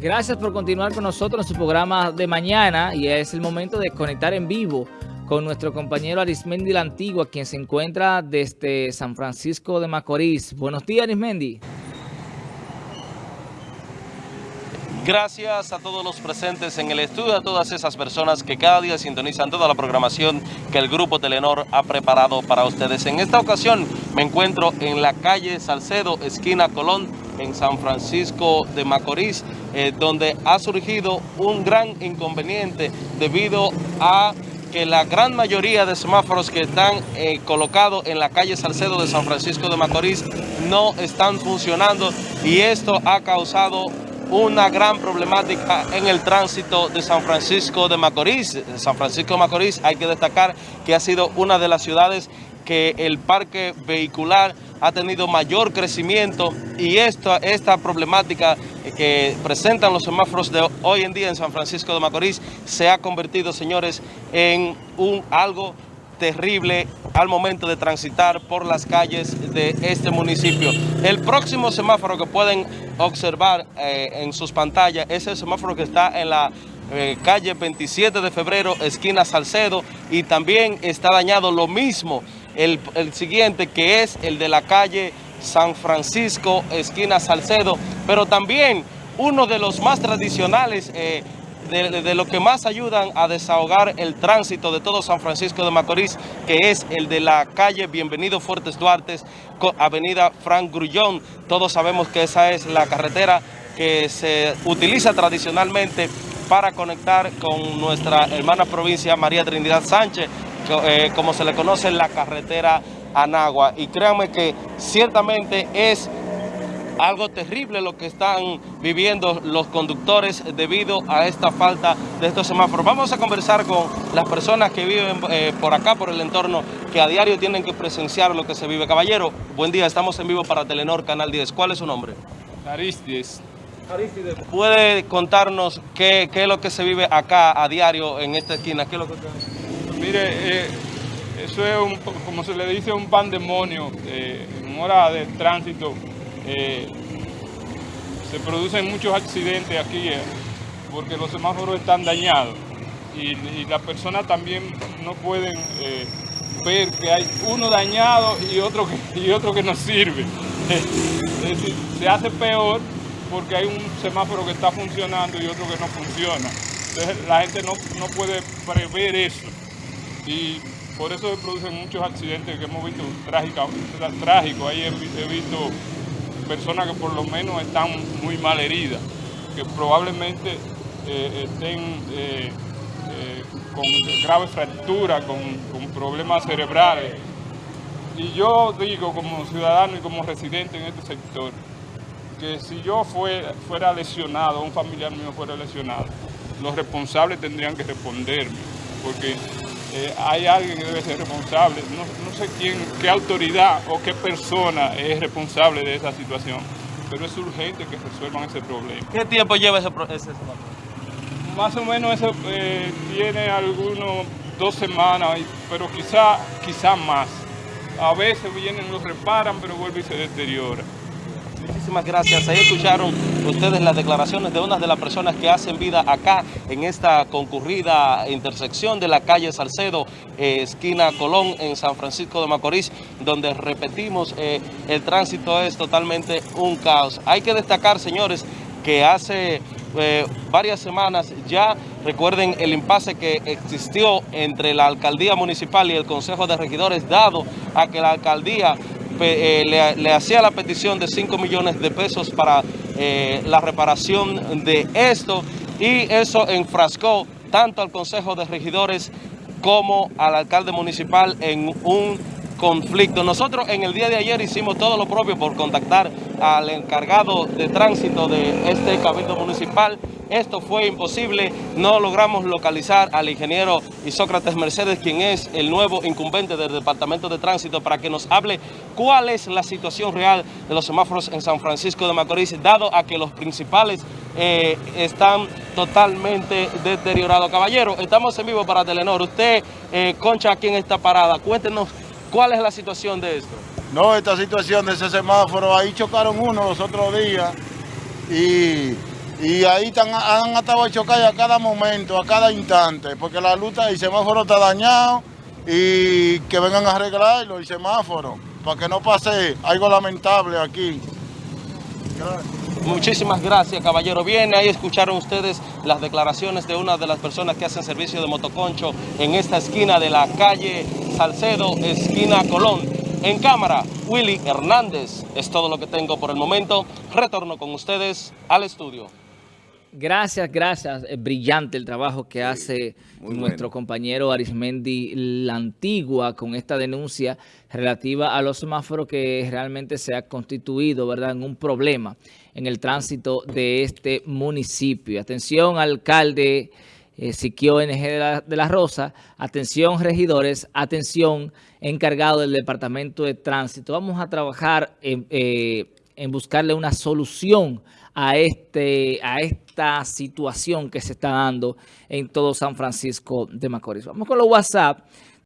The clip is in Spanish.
Gracias por continuar con nosotros en su programa de mañana y es el momento de conectar en vivo con nuestro compañero Arismendi la Antigua, quien se encuentra desde San Francisco de Macorís. Buenos días, Arismendi. Gracias a todos los presentes en el estudio, a todas esas personas que cada día sintonizan toda la programación que el Grupo Telenor ha preparado para ustedes. En esta ocasión me encuentro en la calle Salcedo, esquina Colón, en San Francisco de Macorís, eh, donde ha surgido un gran inconveniente debido a que la gran mayoría de semáforos que están eh, colocados en la calle Salcedo de San Francisco de Macorís no están funcionando y esto ha causado una gran problemática en el tránsito de San Francisco de Macorís. San Francisco de Macorís hay que destacar que ha sido una de las ciudades que el parque vehicular ha tenido mayor crecimiento y esta, esta problemática que presentan los semáforos de hoy en día en San Francisco de Macorís se ha convertido, señores, en un algo terrible al momento de transitar por las calles de este municipio. El próximo semáforo que pueden observar eh, en sus pantallas es el semáforo que está en la eh, calle 27 de febrero, esquina Salcedo, y también está dañado lo mismo el, siguiente que es el de la calle San Francisco, esquina Salcedo, pero también uno de los más tradicionales eh, de, lo que más ayudan a desahogar el tránsito de todo San Francisco de Macorís, que es el de la calle Bienvenido Fuertes Duarte, avenida Frank Grullón. Todos sabemos que esa es la carretera que se utiliza tradicionalmente para conectar con nuestra hermana provincia María Trinidad Sánchez, eh, como se le conoce la carretera Anagua. Y créanme que ciertamente es algo terrible lo que están viviendo los conductores debido a esta falta de estos semáforos. Vamos a conversar con las personas que viven eh, por acá, por el entorno, que a diario tienen que presenciar lo que se vive. Caballero, buen día, estamos en vivo para Telenor Canal 10. ¿Cuál es su nombre? Aristides. Aristides, ¿puede contarnos qué, es lo que se vive acá a diario en esta esquina? ¿Qué es lo que... Mire, eh, eso es, un, como se le dice, un pandemonio eh, en hora de tránsito eh, se producen muchos accidentes aquí eh, porque los semáforos están dañados y, las personas también no pueden ver que hay uno dañado y otro que, y otro que no sirve. se hace peor porque hay un semáforo que está funcionando y otro que no funciona. Entonces la gente no, puede prever eso y por eso se producen muchos accidentes que hemos visto trágicos. Trágico. Ahí he visto personas que por lo menos están muy mal heridas, que probablemente eh, estén eh, eh, con graves fracturas, con, problemas cerebrales. Y yo digo como ciudadano y como residente en este sector, que si yo fuera lesionado, un familiar mío fuera lesionado, los responsables tendrían que responderme, porque eh, hay alguien que debe ser responsable. No, sé quién, qué autoridad o qué persona es responsable de esa situación, pero es urgente que resuelvan ese problema. ¿Qué tiempo lleva ese, ese Más o menos eso eh, tiene algunos dos semanas, pero quizá, quizá más. A veces vienen, los reparan, pero vuelve y se deteriora. Muchísimas gracias. Ahí escucharon ustedes las declaraciones de una de las personas que hacen vida acá en esta concurrida intersección de la calle Salcedo, eh, esquina Colón, en San Francisco de Macorís, donde repetimos, eh, el tránsito es totalmente un caos. Hay que destacar, señores, que hace eh, varias semanas ya, recuerden el impasse que existió entre la alcaldía municipal y el consejo de regidores, dado a que la alcaldía eh, le, hacía la petición de 5 millones de pesos para eh, la reparación de esto y eso enfrascó tanto al Consejo de Regidores como al alcalde municipal en un conflicto. Nosotros en el día de ayer hicimos todo lo propio por contactar al encargado de tránsito de este cabildo municipal esto fue imposible, no logramos localizar al ingeniero Isócrates Mercedes, quien es el nuevo incumbente del Departamento de Tránsito, para que nos hable cuál es la situación real de los semáforos en San Francisco de Macorís, dado a que los principales eh, están totalmente deteriorados. Caballero, estamos en vivo para Telenor. Usted, eh, Concha, aquí en esta parada, cuéntenos cuál es la situación de esto. No, esta situación de ese semáforo, ahí chocaron uno los otros días y Y ahí están, han estado chocar a cada momento, a cada instante, porque la luz, el semáforo está dañado y que vengan a arreglarlo, el semáforo, para que no pase algo lamentable aquí. Muchísimas gracias, caballero. Bien, ahí escucharon ustedes las declaraciones de una de las personas que hacen servicio de motoconcho en esta esquina de la calle Salcedo, esquina Colón. En cámara, Willy Hernández. Es todo lo que tengo por el momento. Retorno con ustedes al estudio. Gracias, gracias. Es brillante el trabajo que hace nuestro compañero Arismendi La Antigua con esta denuncia relativa a los semáforos que realmente se ha constituido ¿verdad? en un problema en el tránsito de este municipio. Atención, alcalde eh, Siquio NG de la, de la, Rosa, atención regidores, atención encargado del Departamento de Tránsito. Vamos a trabajar en, eh, en buscarle una solución a, este, a esta situación que se está dando en todo San Francisco de Macorís. Vamos con los WhatsApp.